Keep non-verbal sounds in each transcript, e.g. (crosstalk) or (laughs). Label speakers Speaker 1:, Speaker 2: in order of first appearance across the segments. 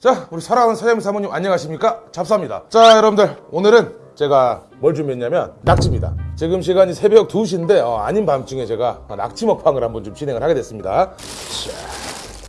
Speaker 1: 자, 우리 사랑하는 사장님 사모님 안녕하십니까? 잡사입니다. 자, 여러분들 오늘은 제가 뭘 준비했냐면 낙지입니다. 지금 시간이 새벽 2시인데 어, 아닌 밤중에 제가 낙지 먹방을 한번 좀 진행을 하게 됐습니다.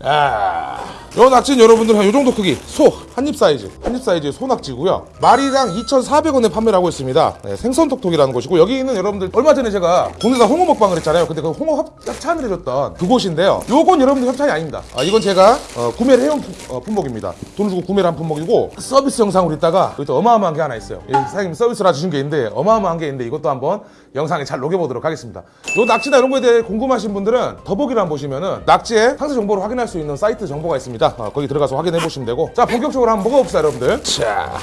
Speaker 1: 아, 요 낙지는 여러분들 한 요 정도 크기. 소 한입 사이즈. 한입 사이즈의 소낙지고요. 마리당 2,400원에 판매를 하고 있습니다. 네, 생선톡톡이라는 곳이고 여기는 여러분들 얼마 전에 제가 국내다 홍어 먹방을 했잖아요. 근데 그 홍어 협- 협찬을 해줬던 그곳인데요. 요건 여러분들 협찬이 아닙니다. 아, 이건 제가 어, 구매를 해온 품- 어, 품목입니다. 돈을 주고 구매를 한 품목이고 서비스 영상으로 있다가 여기 또 어마어마한 게 하나 있어요. 예, 사장님 서비스를 주신 게 있는데 어마어마한 게 있는데 이것도 한번 영상에 잘 녹여보도록 하겠습니다. 요 낙지나 이런 거에 대해 궁금하신 분들은 더보기를 한번 보시면은 낙지의 상세 정보를 확인할 수 있는 사이트 정보가 있습니다 어, 거기 들어가서 확인해 보시면 되고. 자 본격적으로 한번 먹어봅시다 여러분들. 자.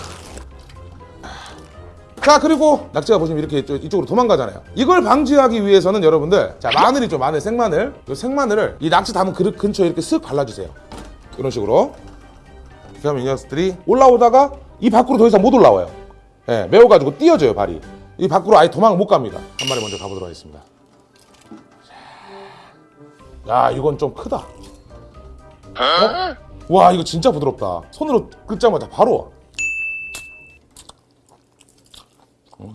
Speaker 1: 자 그리고 낙지가 보시면 이렇게 이쪽- 이쪽으로 도망가잖아요. 이걸 방지하기 위해서는 여러분들 자 마늘이 죠 마늘 생마늘. 이 생마늘을 이 낙지 담은 그릇 근처에 이렇게 쓱 발라주세요. 이런 식으로. 하면 이 녀석들이 올라오다가 이 밖으로 더 이상 못 올라와요. 예, 매워가지고 띄어져요 발이. 이 밖으로 아예 도망을 못 갑니다. 한 마리 먼저 가보도록 하겠습니다. 야 이건 좀 크다 어? 와 이거 진짜 부드럽다 손으로 긁자마자 바로 와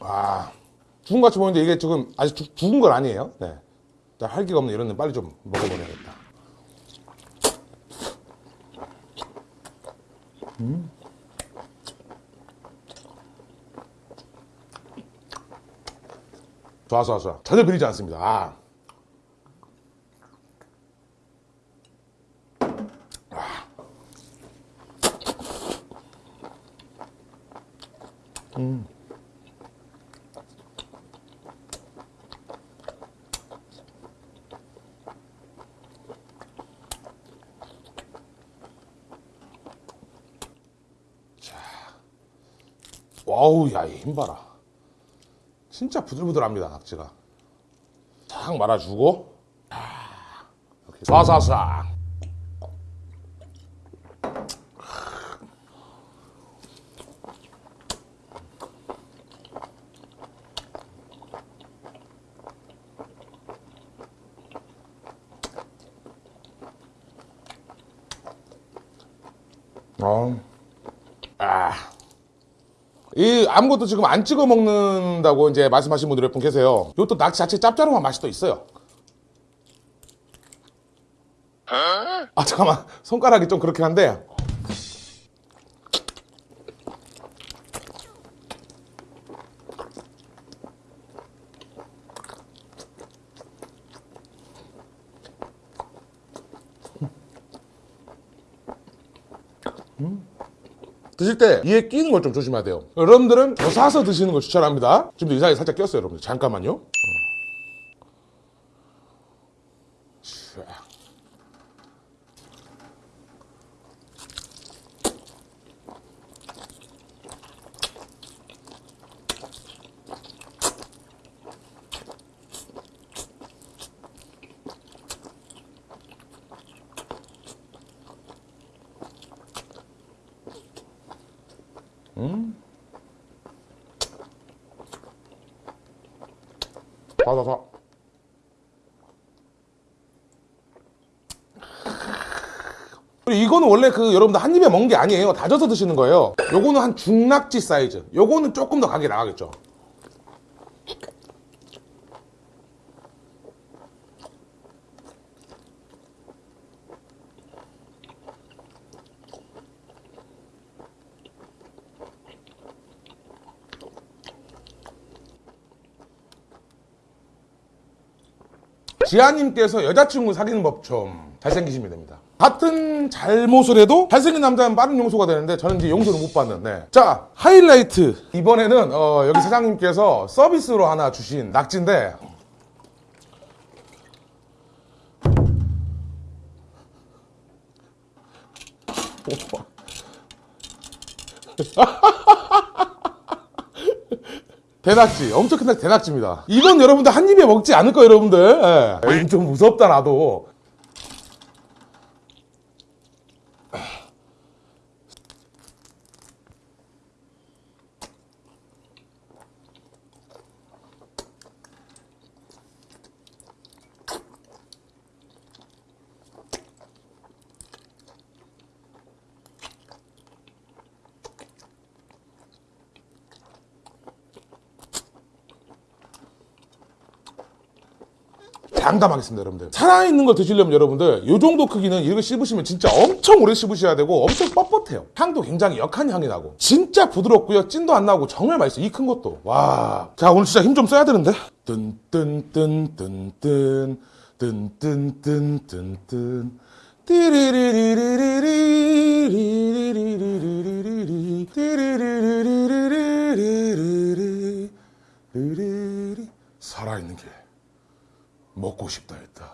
Speaker 1: 아, 죽은 것 같이 보이는데 이게 지금 아직 죽, 죽은 건 아니에요. 네. 자, 활기가 없는 이런 데 빨리 좀 먹어버려야겠다. 음. 좋아, 좋아, 좋아. 전혀 비리지 않습니다. 아. 와우, 야, 이 힘 봐라. 진짜 부들부들합니다, 낙지가. 쫙 말아주고, 아, 이렇게. 어. 아. 이 아무것도 지금 안 찍어 먹는다고 이제 말씀하신 분들이 몇분 계세요. 이것도 낙지 자체 짭짤한 맛이 또 있어요. 아 잠깐만 손가락이 좀 그렇긴 한데 드실 때 이에 끼는 걸 좀 조심해야 돼요. 여러분들은 더 사서 드시는 걸 추천합니다. 지금도 이 사이에 살짝 꼈어요, 여러분들. 잠깐만요. 받아서. 그리고 이거는 원래 그 여러분들 한 입에 먹는 게 아니에요. 다져서 드시는 거예요. 요거는 한 중낙지 사이즈. 요거는 조금 더 가게 나가겠죠. 지아님께서 여자친구 사귀는 법 좀 잘생기시면 됩니다. 같은 잘못을 해도 잘생긴 남자는 빠른 용서가 되는데 저는 이제 용서를 못 받는. 네. 자 하이라이트 이번에는 어, 여기 사장님께서 서비스로 하나 주신 낙지인데 대낙지 엄청 큰 낙지 대낙지입니다. 이건 여러분들 한 입에 먹지 않을 거예요 여러분들. 예. 에이, 좀 무섭다 나도 장담하겠습니다 여러분들. 살아있는 걸 드시려면 여러분들 이 정도 크기는 이거 씹으시면 진짜 엄청 오래 씹으셔야 되고 엄청 뻣뻣해요. 향도 굉장히 역한 향이 나고. 진짜 부드럽고요. 찐도 안 나고 정말 맛있어요. 이 큰 것도. 와 자 오늘 진짜 힘 좀 써야 되는데. 뜬뜬뜬뜬뜬 뜬뜬뜬뜬뜬. 띠리리리리리리리리리리리리리리 띠리리리리리리리리리리 살아있는 게 먹고 싶다 했다.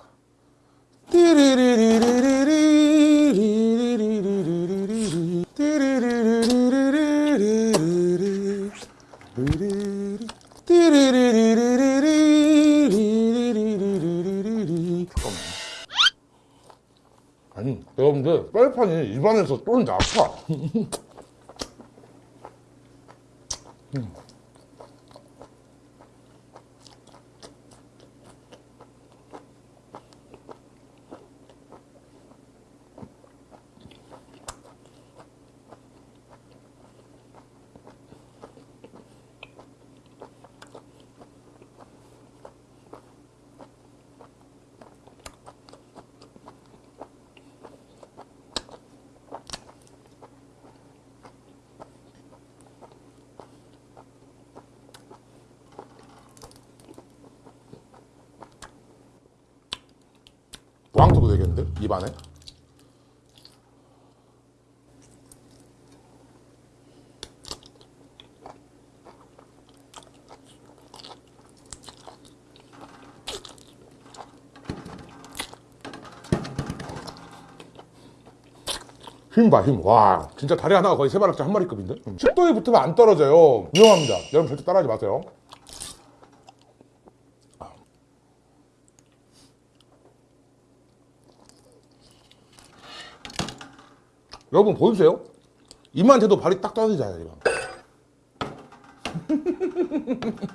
Speaker 1: 아니, 여러분들, 빨판이 입안에서 쫀다, 아파. 왕토도 되겠는데? 입 안에? 힘 봐, 힘. 와, 진짜 다리 하나가 거의 세 바락지 한 마리급인데? 10도에 붙으면 안 떨어져요. 위험합니다. 여러분 절대 따라하지 마세요. 여러분 보이세요? 입만 대도 발이 딱 떨어지잖아요 이거. (laughs)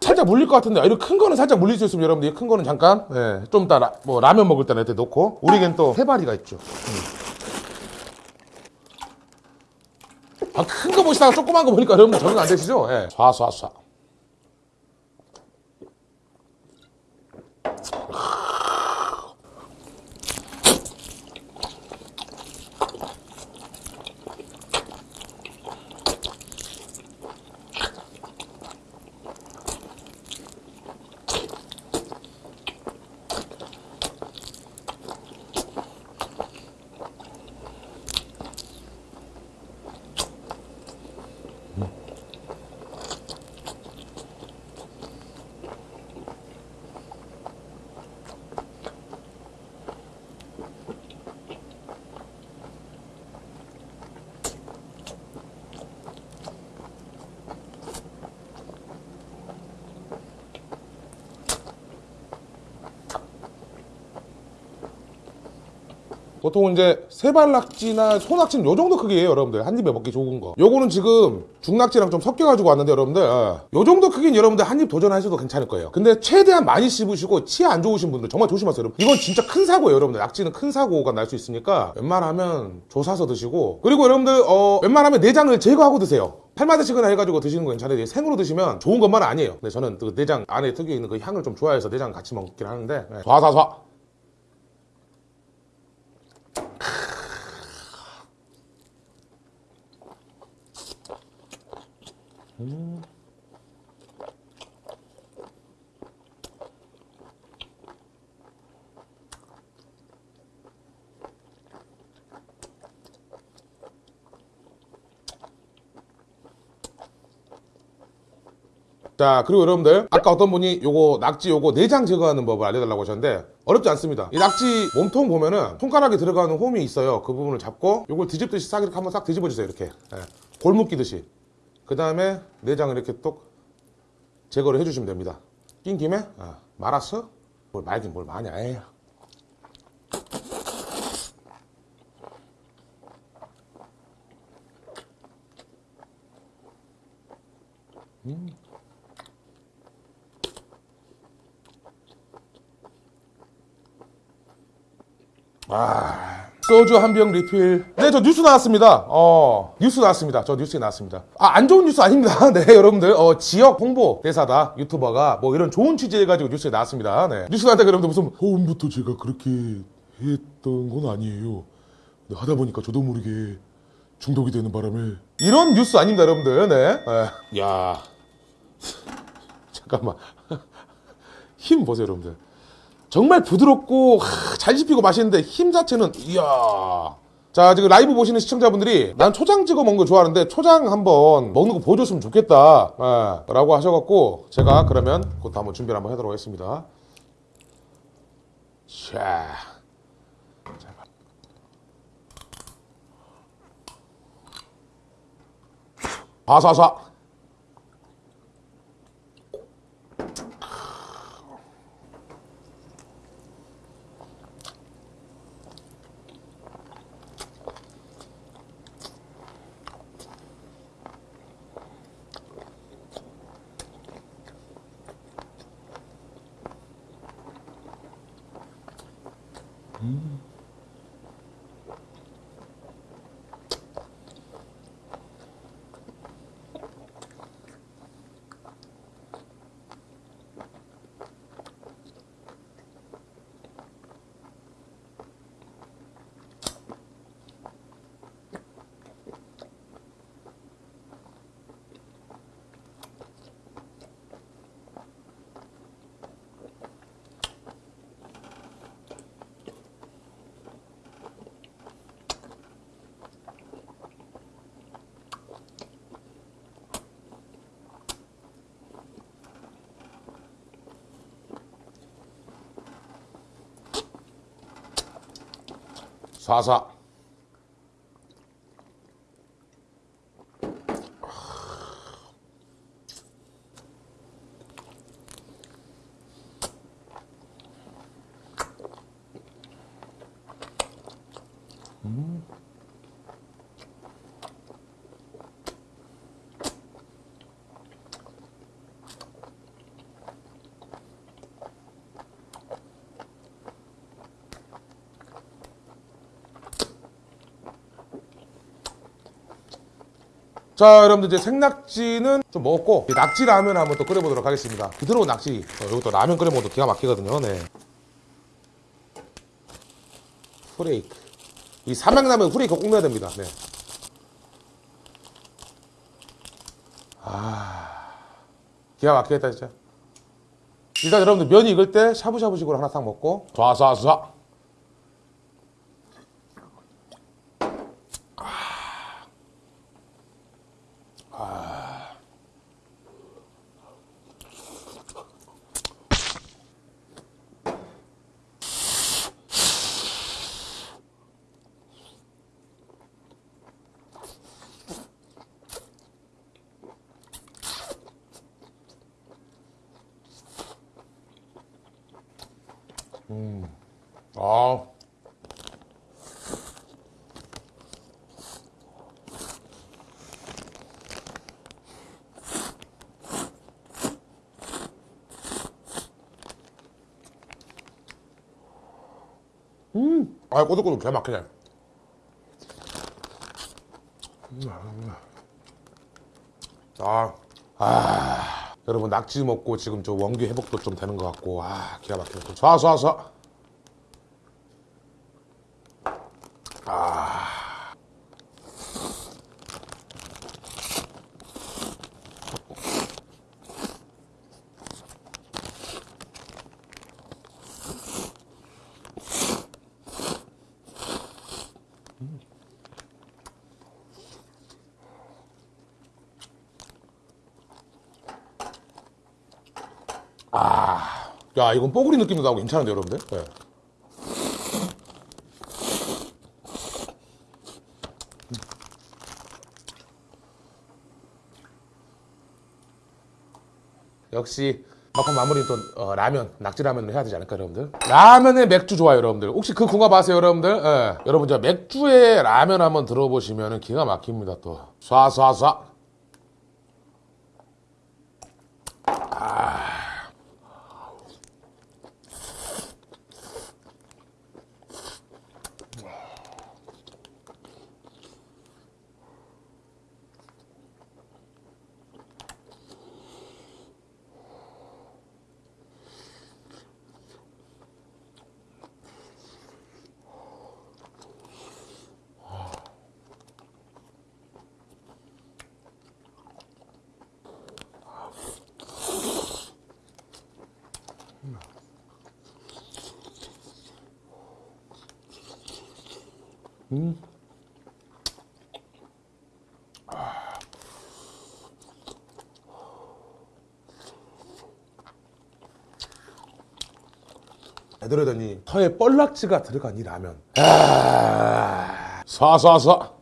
Speaker 1: 살짝 물릴 것 같은데 이렇게 큰 거는 살짝 물릴 수 있으면 여러분들 큰 거는 잠깐 예, 좀 이따 라, 뭐 라면 먹을 때는 이렇게 놓고 우리겐 또 해바리가 있죠 아, 큰 거 보시다가 조그만 거 보니까 여러분들 적응 안 되시죠? 예. 쏴쏴쏴 보통 이제 세발낙지나 소낙지는 요 정도 크기예요 여러분들. 한 입에 먹기 좋은 거. 요거는 지금 중낙지랑 좀 섞여가지고 왔는데 여러분들 예. 요 정도 크기는 여러분들 한 입 도전하셔도 괜찮을 거예요. 근데 최대한 많이 씹으시고 치아 안 좋으신 분들 정말 조심하세요 여러분. 이건 진짜 큰 사고예요 여러분들. 낙지는 큰 사고가 날 수 있으니까 웬만하면 조사서 드시고. 그리고 여러분들 어 웬만하면 내장을 제거하고 드세요. 팔마드시거나 해가지고 드시는 거 괜찮아요. 생으로 드시면 좋은 것만은 아니에요. 근데 저는 그 내장 안에 특유에 있는 그 향을 좀 좋아해서 내장 같이 먹긴 하는데 예. 좌사사 자 그리고 여러분들 아까 어떤 분이 요거 낙지 요거 내장 제거하는 법을 알려달라고 하셨는데 어렵지 않습니다. 이 낙지 몸통 보면은 손가락에 들어가는 홈이 있어요. 그 부분을 잡고 요걸 뒤집듯이 싹 이렇게 한번 싹 뒤집어 주세요. 이렇게 예. 골무 끼듯이. 그 다음에 내장을 이렇게 똑 제거를 해주시면 됩니다. 낀 김에 아, 말았어? 뭘 말긴 뭘 많이 해. 아, 소주 한 병 리필. 네, 저 뉴스 나왔습니다. 어, 뉴스 나왔습니다. 저 뉴스에 나왔습니다. 아, 안 좋은 뉴스 아닙니다. (laughs) 네, 여러분들. 어, 지역 홍보 대사다. 유튜버가 뭐 이런 좋은 취재 해가지고 뉴스에 나왔습니다. 네. 뉴스 나왔다 그러면 무슨 처음부터 제가 그렇게 했던 건 아니에요. 근데 하다 보니까 저도 모르게 중독이 되는 바람에 이런 뉴스 아닙니다, 여러분들. 네. 네. 야. (laughs) 잠깐만. (laughs) 힘 보세요, 여러분들. 정말 부드럽고 하, 잘 씹히고 맛있는데 힘 자체는 이야. 자 지금 라이브 보시는 시청자분들이 난 초장 찍어 먹는 거 좋아하는데 초장 한번 먹는 거 보여줬으면 좋겠다. 예, 라고 하셔갖고 제가 그러면 그것도 한번 준비를 한번 하도록 하겠습니다. 자. 바사사 Mm-hmm. 사사 자 여러분들 이제 생낙지는 좀 먹었고 이 낙지 라면 한번 또 끓여보도록 하겠습니다. 부드러운 낙지. 어, 이것도 라면 끓여 먹어도 기가 막히거든요. 네. 후레이크. 이 삼양라면 후레이크 꼭 넣어야 됩니다. 네. 아 기가 막히겠다 진짜. 일단 여러분들 면이 익을 때 샤브샤브식으로 하나 딱 먹고 좌사사 아. 음. 아, 꼬들꼬들 개 막히네. 아. 아. 여러분, 낙지 먹고 지금 저 원기 회복도 좀 되는 것 같고, 아, 기가 막히네. 쏴, 쏴, 쏴. 야 이건 뽀글이 느낌도 나고 괜찮은데 여러분들? 네. 역시 막판 마무리 또 어, 라면 낙지라면을 해야 되지 않을까 여러분들? 라면에 맥주 좋아요 여러분들. 혹시 그 궁합 아세요 여러분들? 예. 여러분 저 맥주에 라면 한번 들어보시면 기가 막힙니다 또. 쏴쏴쏴 애들하더니 서에 뻘락지가 들어간 이 라면. 아, 쏴쏴쏴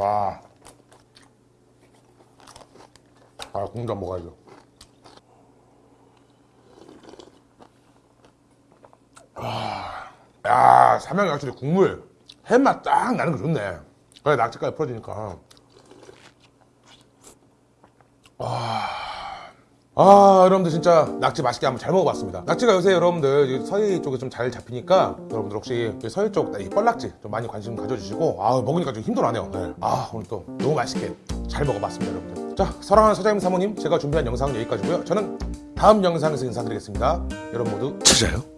Speaker 1: 아, 아 공장 먹어야죠 아, 야 삼양이 확실히 국물 햇맛 딱 나는 거 좋네. 그래 낙지까지 풀어지니까. 아 여러분들 진짜 낙지 맛있게 한번 잘 먹어봤습니다. 낙지가 요새 여러분들 이 서해 쪽에 좀 잘 잡히니까 여러분들 혹시 이 서해 쪽 이 뻘낙지 좀 많이 관심 가져주시고 아 먹으니까 좀 힘도 나네요 네. 아 오늘 또 너무 맛있게 잘 먹어봤습니다 여러분들. 자 사랑하는 사장님 사모님 제가 준비한 영상은 여기까지고요. 저는 다음 영상에서 인사드리겠습니다. 여러분 모두 찾아요